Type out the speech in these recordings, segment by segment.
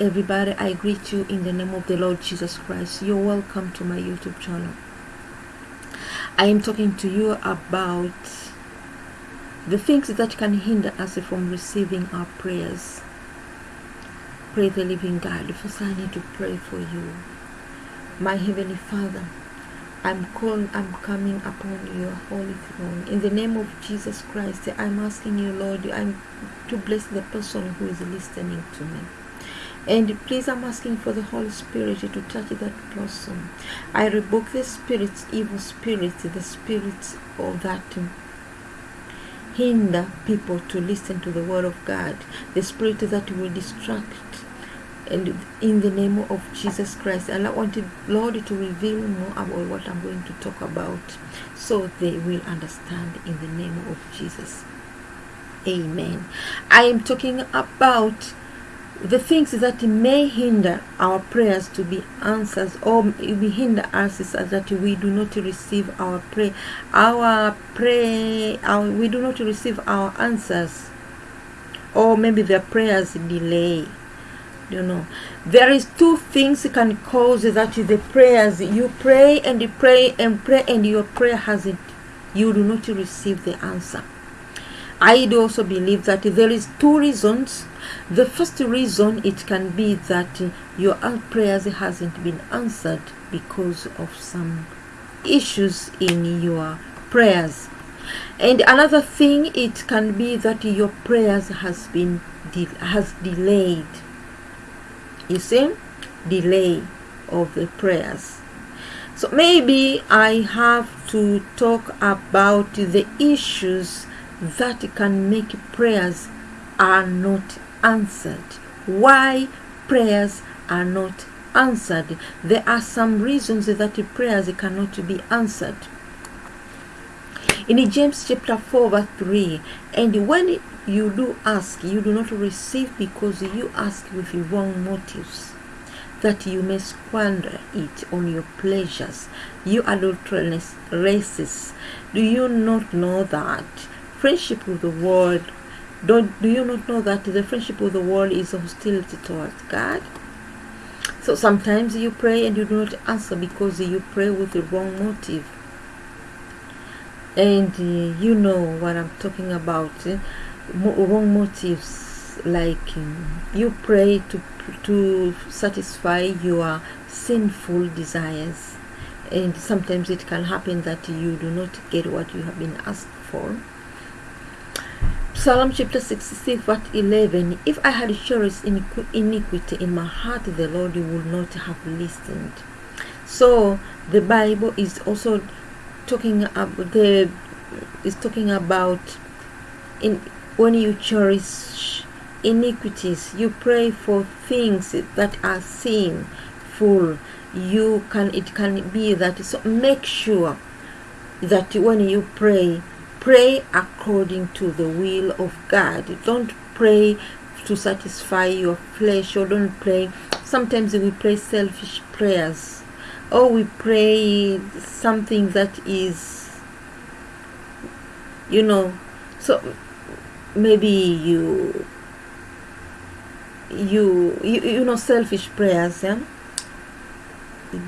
everybody i greet you in the name of the lord jesus christ. You're welcome to my youtube channel. I am talking to you about the things that can hinder us from receiving our prayers. Pray the living god. First i need to pray for you. My heavenly father I'm calling, I'm coming upon your holy throne. In the name of Jesus Christ, I'm asking you, Lord, I'm to bless the person who is listening to me. And please, I'm asking for the Holy Spirit to touch that person. I rebuke the spirits, evil spirits, the spirits of that hinder people to listen to the word of God, the spirit that will distract. And in the name of Jesus Christ, and I wanted Lord to reveal more about what I'm going to talk about so they will understand in the name of Jesus. Amen. I am talking about the things that may hinder our prayers to be answered or we hinder us is that we do not receive our pray our pray our, we do not receive our answers. Or maybe their prayers delay you know. There is two things can cause that the prayers you pray and pray and pray and your prayer hasn't you do not receive the answer i do also believe that there is two reasons. The first reason it can be that your prayers hasn't been answered because of some issues in your prayers. And another thing it can be that your prayers has been de has delayed. You see? Delay of the prayers. So maybe i have to talk about the issues that can make prayers are not answered. Why prayers are not answered? There are some reasons that prayers cannot be answered. In James chapter 4 verse 3 and when you do ask you do not receive because you ask with wrong motives that you may squander it on your pleasures. You adulterous races do you not know that friendship with the world. Don't do you not know that the friendship with the world is hostility towards god? So sometimes you pray and you do not answer because you pray with the wrong motive. And uh, you know what i'm talking about eh? wrong motives like um, you pray to to satisfy your sinful desires. And sometimes it can happen that you do not get what you have been asked for Psalm chapter 66 verse 11 If I had cherished iniquity in my heart the Lord would not have listened. So the Bible is also talking about the is talking about in when you cherish iniquities you pray for things that are sinful. You can it can be that so make sure that when you pray pray according to the will of god. Don't pray to satisfy your flesh or don't pray. Sometimes we pray selfish prayers or we pray something that is you know so maybe you you you, you know selfish prayers yeah?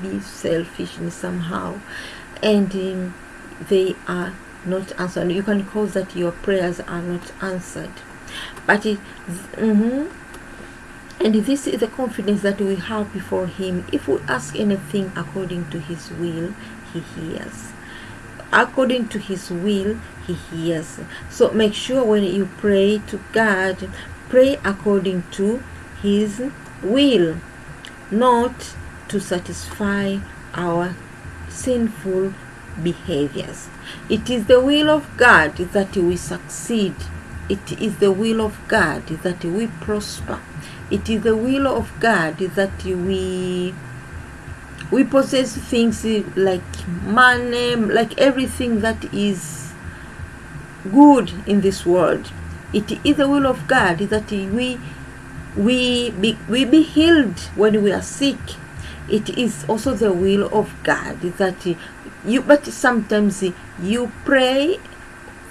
Be selfish somehow. And um, they are not answered. You can cause that your prayers are not answered. But it, mm -hmm, and this is the confidence that we have before him. If we ask anything according to his will he hears. According to his will he hears. So make sure when you pray to god pray according to his will not to satisfy our sinful behaviors. It is the will of god that we succeed. It is the will of god that we prosper. It is the will of god that we we possess things like money like everything that is good in this world. It is the will of god that we we be, we be healed when we are sick. It is also the will of god that you but sometimes you pray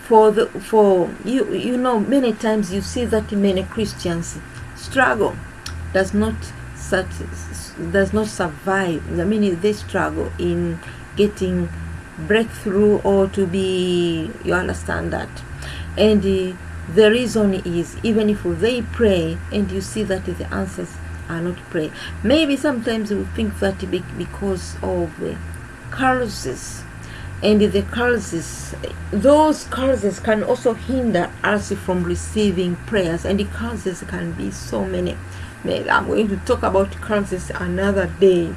for the for you you know many times you see that many christians struggle does not such does not survive. I mean, they struggle in getting breakthrough or to be. You understand that, and uh, the reason is even if they pray and you see that the answers are not pray. Maybe sometimes we think that because of the curses and the curses those curses can also hinder us from receiving prayers. And the curses can be so many. I'm going to talk about curses another day.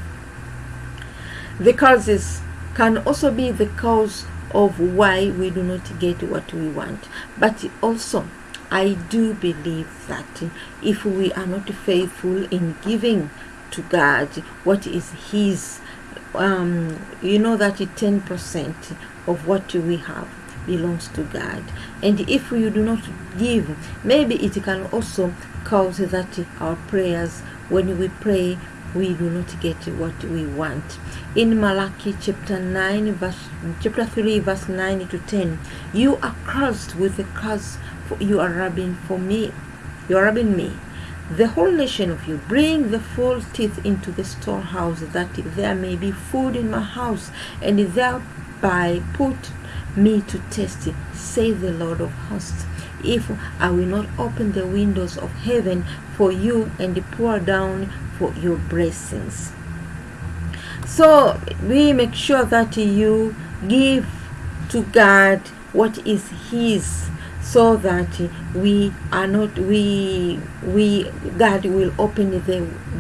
The curses can also be the cause of why we do not get what we want. But also i do believe that if we are not faithful in giving to god what is his um, you know that 10% of what we have belongs to God. And if you do not give, maybe it can also cause that our prayers, when we pray, we do not get what we want. In Malachi chapter 9, verse, chapter 3, verse 9 to 10, you are cursed with a curse, for you are rubbing for me. You are rubbing me the whole nation of you. Bring the full teeth into the storehouse, that there may be food in my house, and thereby put me to test, say the Lord of hosts. If I will not open the windows of heaven for you and pour down for your blessings. So we make sure that you give to God what is His so that we are not we we god will open the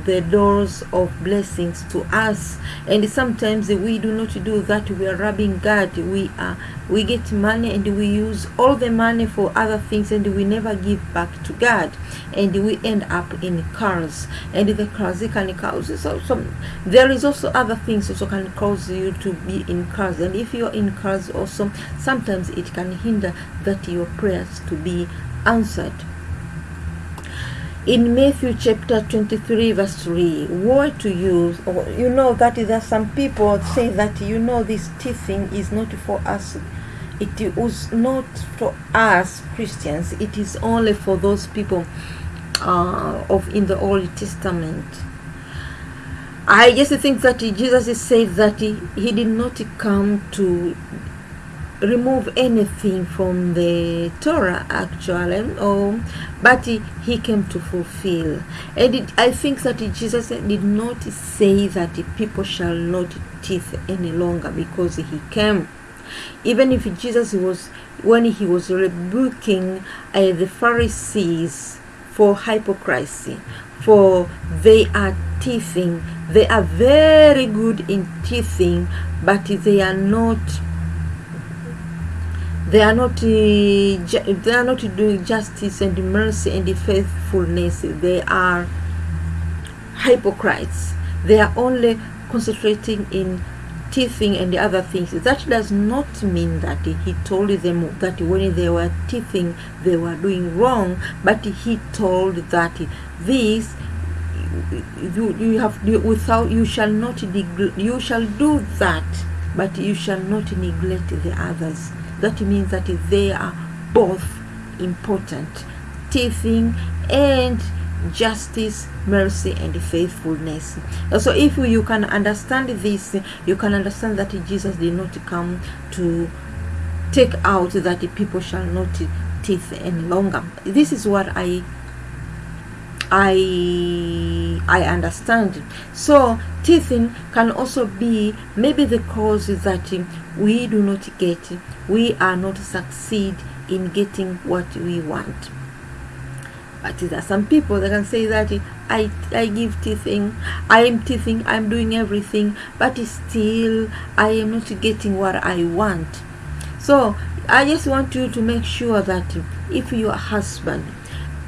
the doors of blessings to us. And sometimes we do not do that. We are robbing god. We are we get money and we use all the money for other things and we never give back to god. And we end up in cars. And the cars can cause so, so there is also other things also can cause you to be in cars. And if you're in cars also sometimes it can hinder that your prayers to be answered in Matthew chapter 23 verse 3 woe to you. You know that there are some people say that you know this teaching is not for us. It was not for us Christians. It is only for those people uh, of in the Old Testament. I just think that Jesus said that he, he did not come to remove anything from the Torah actually or but he, he came to fulfill. And it, I think that Jesus did not say that the people shall not teeth any longer because he came. Even if Jesus was when he was rebuking uh, the Pharisees for hypocrisy for they are teething they are very good in teething but they are not they are not uh, they are not doing justice and mercy and faithfulness. They are hypocrites. They are only concentrating in teething and the other things. That does not mean that he told them that when they were teething they were doing wrong but he told that this you, you have without you shall not you shall do that but you shall not neglect the others that means that they are both important. Teething and justice mercy and faithfulness. So if you can understand this you can understand that jesus did not come to take out that people shall not teeth any longer. This is what i I I understand. it. So teething can also be maybe the cause is that we do not get, we are not succeed in getting what we want. But there are some people that can say that I I give teething, I am teething, I'm doing everything, but still I am not getting what I want. So I just want you to make sure that if your husband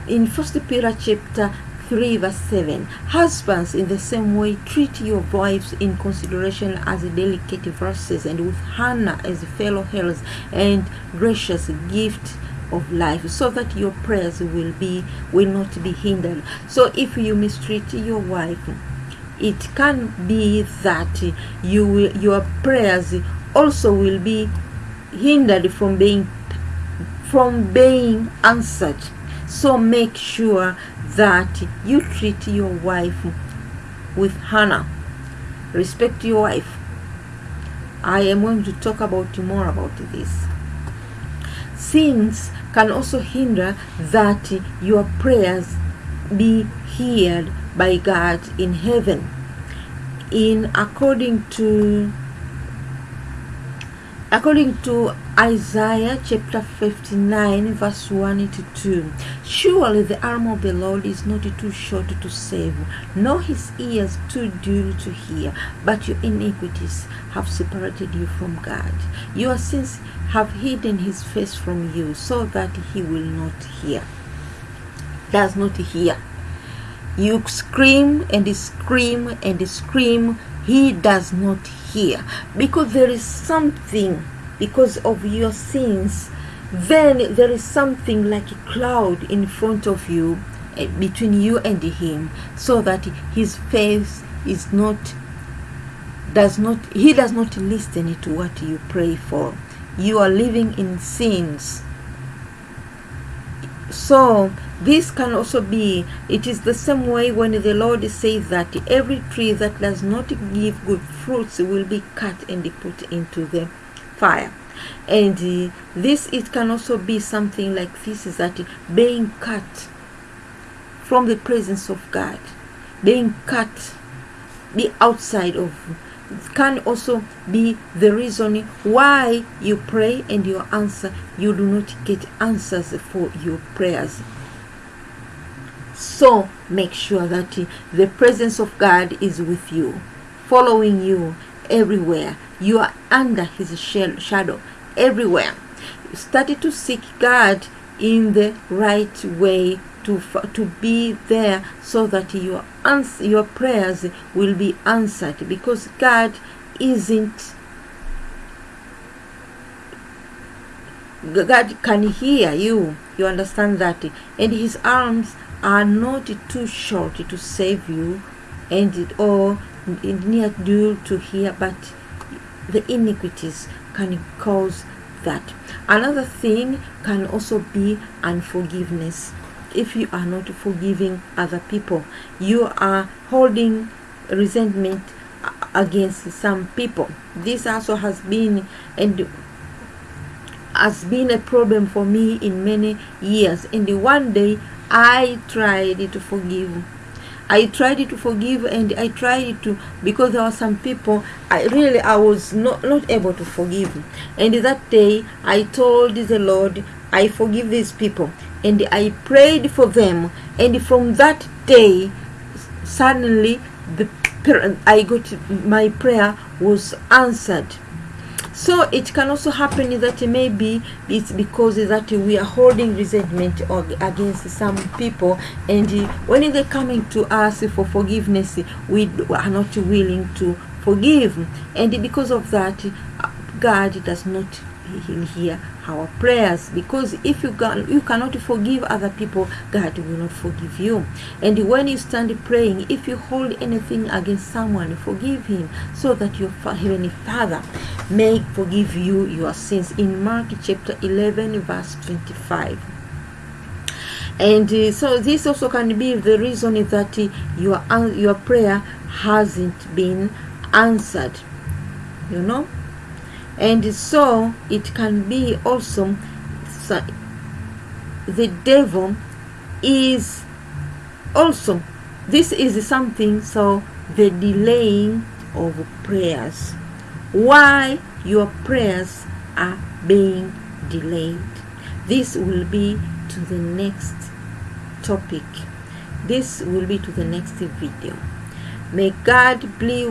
in First Peter chapter 3 verse 7 husbands in the same way treat your wives in consideration as delicate verses and with honor as fellow heirs and gracious gift of life so that your prayers will be will not be hindered. So if you mistreat your wife it can be that you your prayers also will be hindered from being from being answered. So make sure that you treat your wife with honor. Respect your wife. I am going to talk about more about this. Sins can also hinder that your prayers be heard by God in heaven. In according to according to Isaiah chapter 59 verse 1 to 2 Surely the arm of the Lord is not too short to save, nor his ears too dull to hear, but your iniquities have separated you from God. Your sins have hidden his face from you, so that he will not hear. Does not hear. You scream and scream and scream, he does not hear. Because there is something, because of your sins, then there is something like a cloud in front of you, eh, between you and him, so that his face is not does not he does not listen to what you pray for. You are living in sins. So this can also be it is the same way when the lord says that every tree that does not give good fruits will be cut and put into the fire. And uh, this it can also be something like this is that being cut from the presence of god being cut the outside of can also be the reason why you pray and your answer you do not get answers for your prayers. So make sure that the presence of god is with you following you everywhere. You are under his shadow everywhere. You started to seek god in the right way to to be there so that your your prayers will be answered because God isn't God can hear you. You understand that? And his arms are not too short to save you and or near due to hear but the iniquities can cause that. Another thing can also be unforgiveness. If you are not forgiving other people you are holding resentment against some people. This also has been and has been a problem for me in many years. And one day i tried to forgive I tried to forgive and I tried to because there were some people I really I was not not able to forgive. And that day I told the Lord I forgive these people. And I prayed for them. And from that day suddenly the I got my prayer was answered so it can also happen that maybe it's because that we are holding resentment against some people and when they're coming to us for forgiveness we are not willing to forgive. And because of that uh, God does not hear our prayers because if you can you cannot forgive other people god will not forgive you. And when you stand praying if you hold anything against someone forgive him so that your heavenly father may forgive you your sins. In mark chapter 11 verse 25 and uh, so this also can be the reason that uh, your your prayer hasn't been answered you know and so it can be also the devil is also this is something so the delaying of prayers. Why your prayers are being delayed? This will be to the next topic. This will be to the next video. May god be,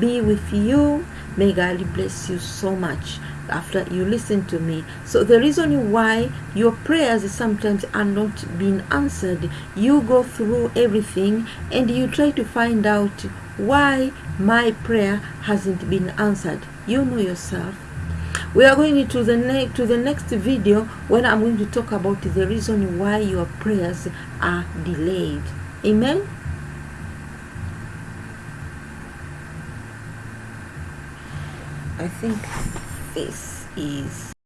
be with you May God bless you so much after you listen to me. So the reason why your prayers sometimes are not being answered, you go through everything and you try to find out why my prayer hasn't been answered. You know yourself. We are going to the next to the next video when I'm going to talk about the reason why your prayers are delayed. Amen. I think this is